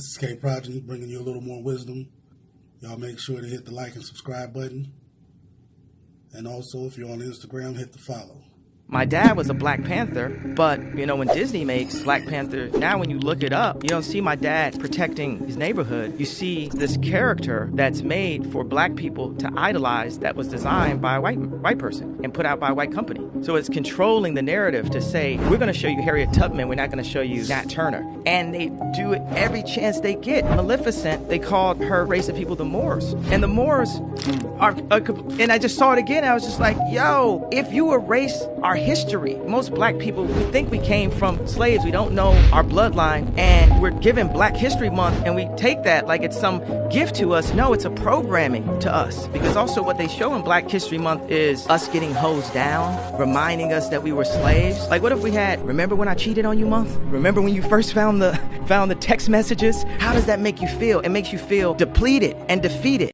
This is K Progeny bringing you a little more wisdom. Y'all make sure to hit the like and subscribe button. And also, if you're on Instagram, hit the follow. My dad was a Black Panther, but you know, when Disney makes Black Panther, now when you look it up, you don't see my dad protecting his neighborhood. You see this character that's made for black people to idolize that was designed by a white white person and put out by a white company. So it's controlling the narrative to say, we're going to show you Harriet Tubman, we're not going to show you Nat Turner. And they do it every chance they get. Maleficent, they called her race of people the Moors. And the Moors are, are and I just saw it again. I was just like, yo, if you erase our history. Most black people, we think we came from slaves. We don't know our bloodline. And we're given Black History Month and we take that like it's some gift to us. No, it's a programming to us. Because also what they show in Black History Month is us getting hosed down, reminding us that we were slaves. Like what if we had, remember when I cheated on you month? Remember when you first found the found the text messages? How does that make you feel? It makes you feel depleted and defeated.